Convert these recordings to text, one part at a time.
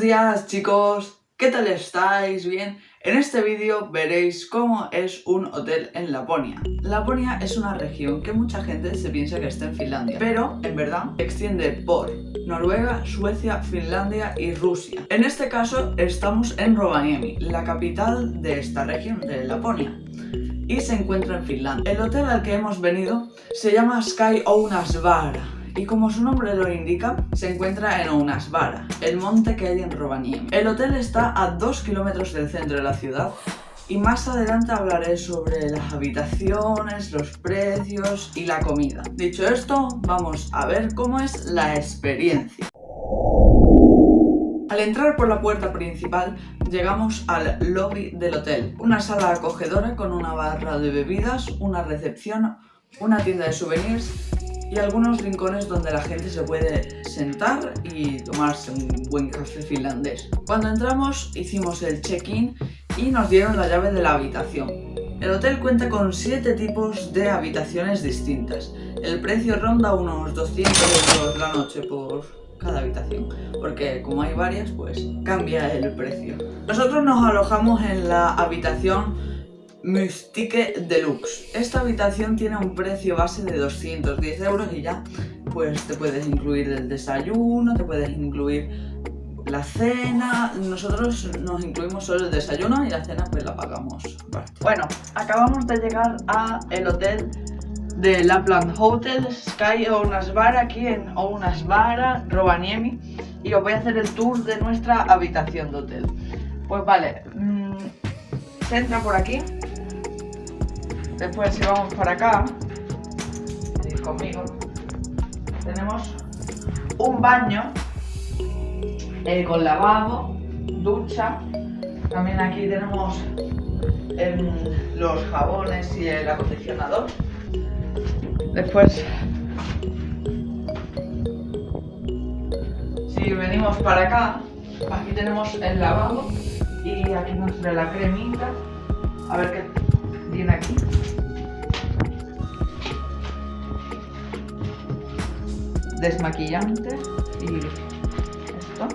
Buenas chicos, ¿qué tal estáis? ¿Bien? En este vídeo veréis cómo es un hotel en Laponia. Laponia es una región que mucha gente se piensa que está en Finlandia, pero en verdad extiende por Noruega, Suecia, Finlandia y Rusia. En este caso estamos en Rovaniemi, la capital de esta región, de Laponia y se encuentra en Finlandia. El hotel al que hemos venido se llama Sky Ounasvara y como su nombre lo indica, se encuentra en Ounasvara, el monte que hay en Rovaniemi. El hotel está a 2 kilómetros del centro de la ciudad y más adelante hablaré sobre las habitaciones, los precios y la comida. Dicho esto, vamos a ver cómo es la experiencia. Al entrar por la puerta principal, llegamos al lobby del hotel. Una sala acogedora con una barra de bebidas, una recepción, una tienda de souvenirs y algunos rincones donde la gente se puede sentar y tomarse un buen café finlandés. Cuando entramos hicimos el check-in y nos dieron la llave de la habitación. El hotel cuenta con 7 tipos de habitaciones distintas. El precio ronda unos 200 euros la noche por cada habitación, porque como hay varias, pues cambia el precio. Nosotros nos alojamos en la habitación Mystique Deluxe. Esta habitación tiene un precio base de 210 euros y ya pues te puedes incluir el desayuno, te puedes incluir la cena, nosotros nos incluimos solo el desayuno y la cena pues la pagamos Bueno, acabamos de llegar a el hotel de Lapland Hotel Sky Ounasvara aquí en Ounasvara, Rovaniemi y os voy a hacer el tour de nuestra habitación de hotel. Pues vale, mmm, se entra por aquí Después si vamos para acá, conmigo, tenemos un baño eh, con lavabo, ducha. También aquí tenemos em, los jabones y el acondicionador. Después, si venimos para acá, aquí tenemos el lavabo y aquí nos trae la cremita. A ver qué aquí. desmaquillante y esto.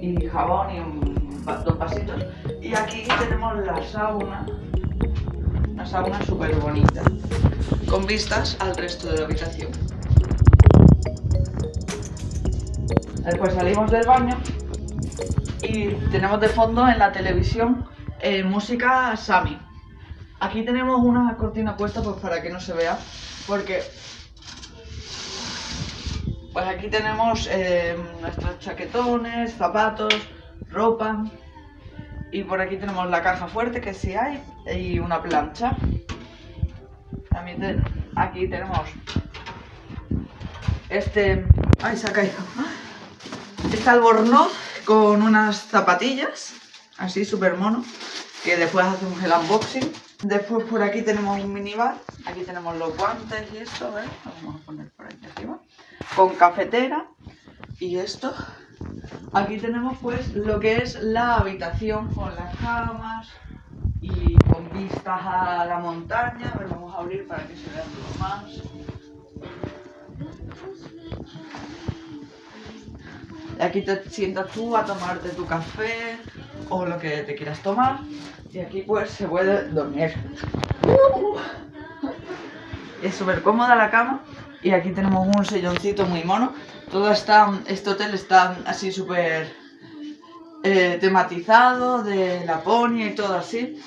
Y jabón y un, dos vasitos. Y aquí tenemos la sauna, una sauna súper bonita, con vistas al resto de la habitación. Después salimos del baño y tenemos de fondo en la televisión eh, música Sami. Aquí tenemos una cortina puesta pues para que no se vea, porque pues aquí tenemos eh, nuestros chaquetones, zapatos, ropa y por aquí tenemos la caja fuerte que sí hay y una plancha. También aquí tenemos este... ¡Ay, se ha caído! Este albornoz con unas zapatillas, así súper mono, que después hacemos el unboxing. Después por aquí tenemos un minibar, aquí tenemos los guantes y esto, ¿ves? vamos a poner por aquí arriba. Con cafetera y esto. Aquí tenemos pues lo que es la habitación con las camas y con vistas a la montaña. A ver, vamos a abrir para que se vean lo más. Aquí te sientas tú a tomarte tu café o lo que te quieras tomar. Y aquí pues se puede dormir. Es súper cómoda la cama. Y aquí tenemos un silloncito muy mono. Todo está, este hotel está así súper eh, tematizado de Laponia y todo así.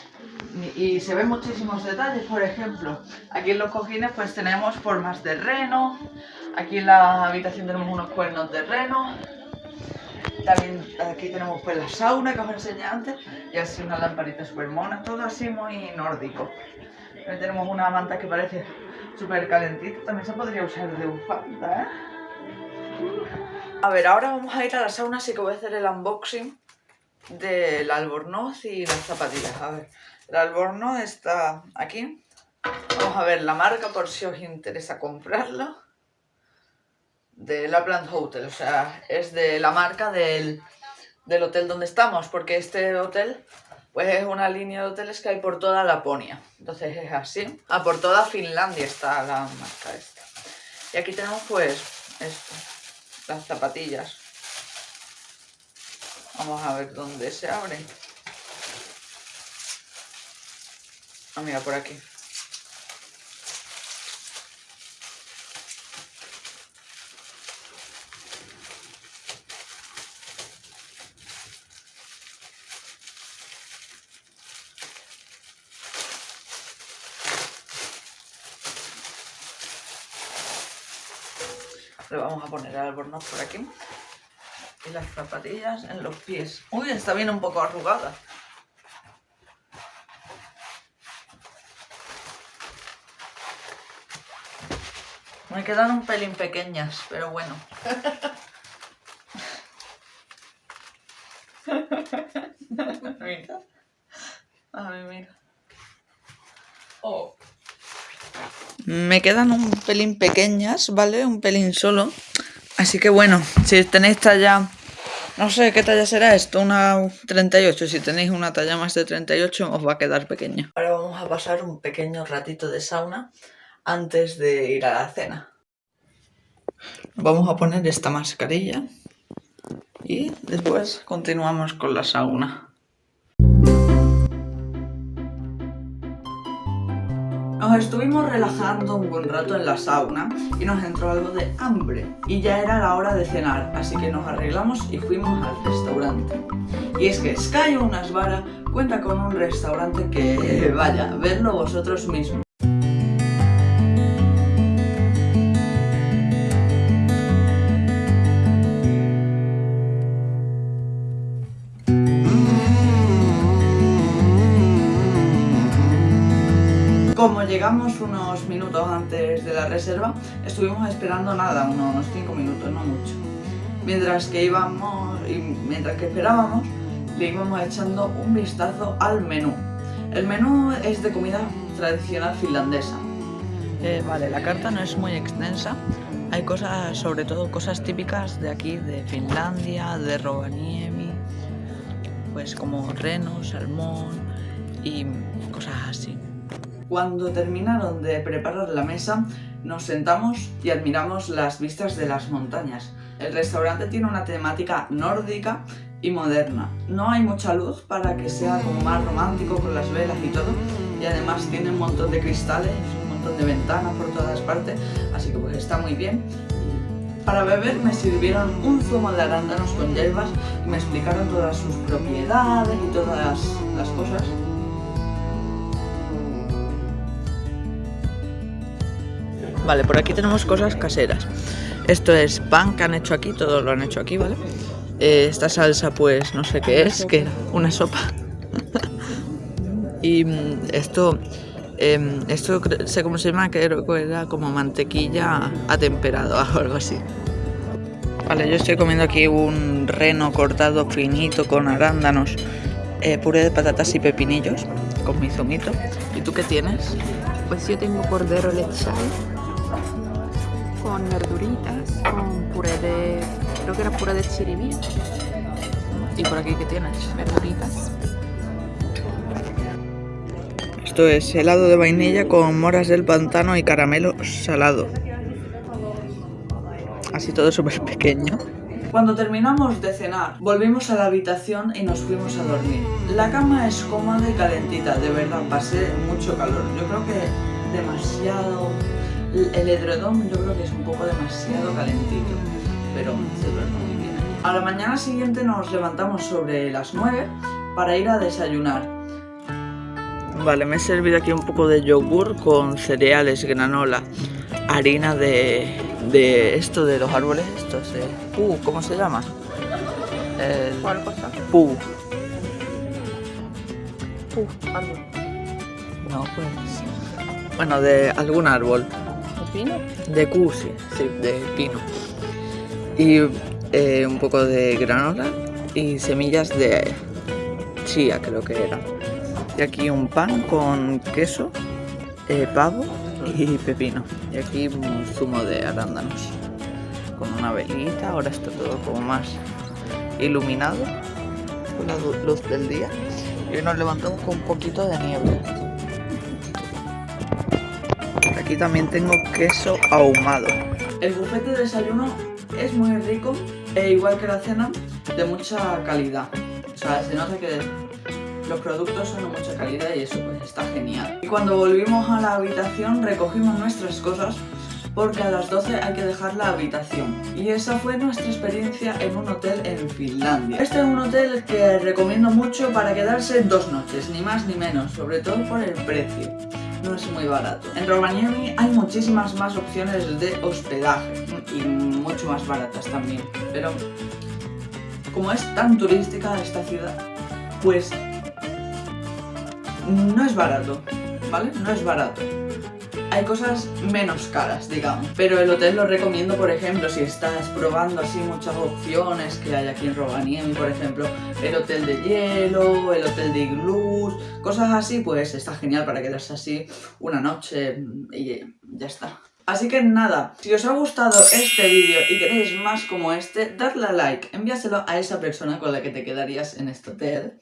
Y se ven muchísimos detalles, por ejemplo, aquí en los cojines pues tenemos formas de reno, aquí en la habitación tenemos unos cuernos de reno, también aquí tenemos pues la sauna que os enseñé antes y así una lamparita súper mona, todo así muy nórdico. También tenemos una manta que parece súper calentita, también se podría usar de bufanda, ¿eh? A ver, ahora vamos a ir a la sauna, así que voy a hacer el unboxing del albornoz y las zapatillas. A ver, el albornoz está aquí. Vamos a ver la marca por si os interesa comprarlo de Lapland Hotel, o sea, es de la marca del, hotel donde estamos, porque este hotel Pues es una línea de hoteles que hay por toda Laponia. Entonces es así. Ah, por toda Finlandia está la marca esta. Y aquí tenemos pues esto, las zapatillas. Vamos a ver dónde se abren. Ah, mira, por aquí. Le vamos a poner el albornoz por aquí. Y las zapatillas en los pies. Uy, está bien un poco arrugada. Me quedan un pelín pequeñas, pero bueno. mira. A ver, mira. Oh. Me quedan un pelín pequeñas, ¿vale? Un pelín solo. Así que bueno, si tenéis talla... No sé qué talla será esto, una 38. Si tenéis una talla más de 38 os va a quedar pequeña. Ahora vamos a pasar un pequeño ratito de sauna antes de ir a la cena. Vamos a poner esta mascarilla y después continuamos con la sauna. Nos estuvimos relajando un buen rato en la sauna y nos entró algo de hambre y ya era la hora de cenar, así que nos arreglamos y fuimos al restaurante. Y es que Sky Unasvara cuenta con un restaurante que, vaya, vedlo vosotros mismos. Llegamos unos minutos antes de la reserva, estuvimos esperando nada, unos 5 minutos, no mucho. Mientras que íbamos mientras que esperábamos, le íbamos echando un vistazo al menú. El menú es de comida tradicional finlandesa. Eh, vale, la carta no es muy extensa. Hay cosas, sobre todo cosas típicas de aquí, de Finlandia, de Rovaniemi, pues como reno, salmón y cosas así. Cuando terminaron de preparar la mesa, nos sentamos y admiramos las vistas de las montañas. El restaurante tiene una temática nórdica y moderna. No hay mucha luz para que sea como más romántico con las velas y todo. Y además tiene un montón de cristales, un montón de ventanas por todas partes, así que pues está muy bien. Para beber me sirvieron un zumo de arándanos con hierbas y me explicaron todas sus propiedades y todas las cosas. Vale, por aquí tenemos cosas caseras. Esto es pan que han hecho aquí, todo lo han hecho aquí, ¿vale? Eh, esta salsa, pues no sé qué es, que una sopa. y mm, esto, eh, esto sé cómo se llama, creo que era como mantequilla atemperada o algo así. Vale, yo estoy comiendo aquí un reno cortado finito con arándanos, eh, puré de patatas y pepinillos con mi zumito. ¿Y tú qué tienes? Pues yo tengo cordero lechal con verduritas, con puré de, creo que era puré de chiribí. ¿Y por aquí qué tienes? Verduritas. Esto es helado de vainilla con moras del pantano y caramelo salado. Así todo súper pequeño. Cuando terminamos de cenar, volvimos a la habitación y nos fuimos a dormir. La cama es cómoda y calentita, de verdad, pasé mucho calor. Yo creo que demasiado el edredón yo creo que es un poco demasiado calentito, pero se duerme muy bien. A la mañana siguiente nos levantamos sobre las 9 para ir a desayunar. Vale, me he servido aquí un poco de yogur con cereales, granola, harina de, de esto de los árboles, esto es de... ¿cómo se llama? ¿Cuál cosa? Pu. Pu, árbol. No, pues... Bueno, de algún árbol pino? De cusi, sí, de pino. Y eh, un poco de granola y semillas de chía, creo que era. Y aquí un pan con queso, eh, pavo y pepino. Y aquí un zumo de arándanos. Con una velita, ahora está todo como más iluminado con la luz del día. Y nos levantamos con un poquito de niebla. Aquí también tengo queso ahumado. El buffet de desayuno es muy rico, e igual que la cena, de mucha calidad. O sea, se nota que los productos son de mucha calidad y eso pues está genial. Y cuando volvimos a la habitación recogimos nuestras cosas porque a las 12 hay que dejar la habitación. Y esa fue nuestra experiencia en un hotel en Finlandia. Este es un hotel que recomiendo mucho para quedarse dos noches, ni más ni menos, sobre todo por el precio. No es muy barato. En Rovaniemi hay muchísimas más opciones de hospedaje y mucho más baratas también. Pero como es tan turística esta ciudad, pues no es barato, ¿vale? No es barato hay cosas menos caras, digamos. Pero el hotel lo recomiendo, por ejemplo, si estás probando así muchas opciones que hay aquí en Rovaniemi, por ejemplo, el hotel de hielo, el hotel de iglús, cosas así, pues está genial para quedarse así una noche y ya está. Así que nada, si os ha gustado este vídeo y queréis más como este, dadle a like, envíaselo a esa persona con la que te quedarías en este hotel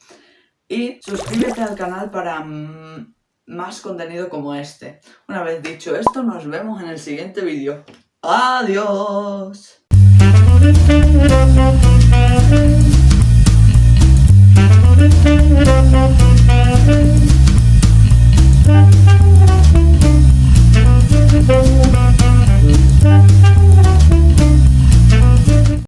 y suscríbete al canal para mm, más contenido como este. Una vez dicho esto, nos vemos en el siguiente vídeo. ¡Adiós!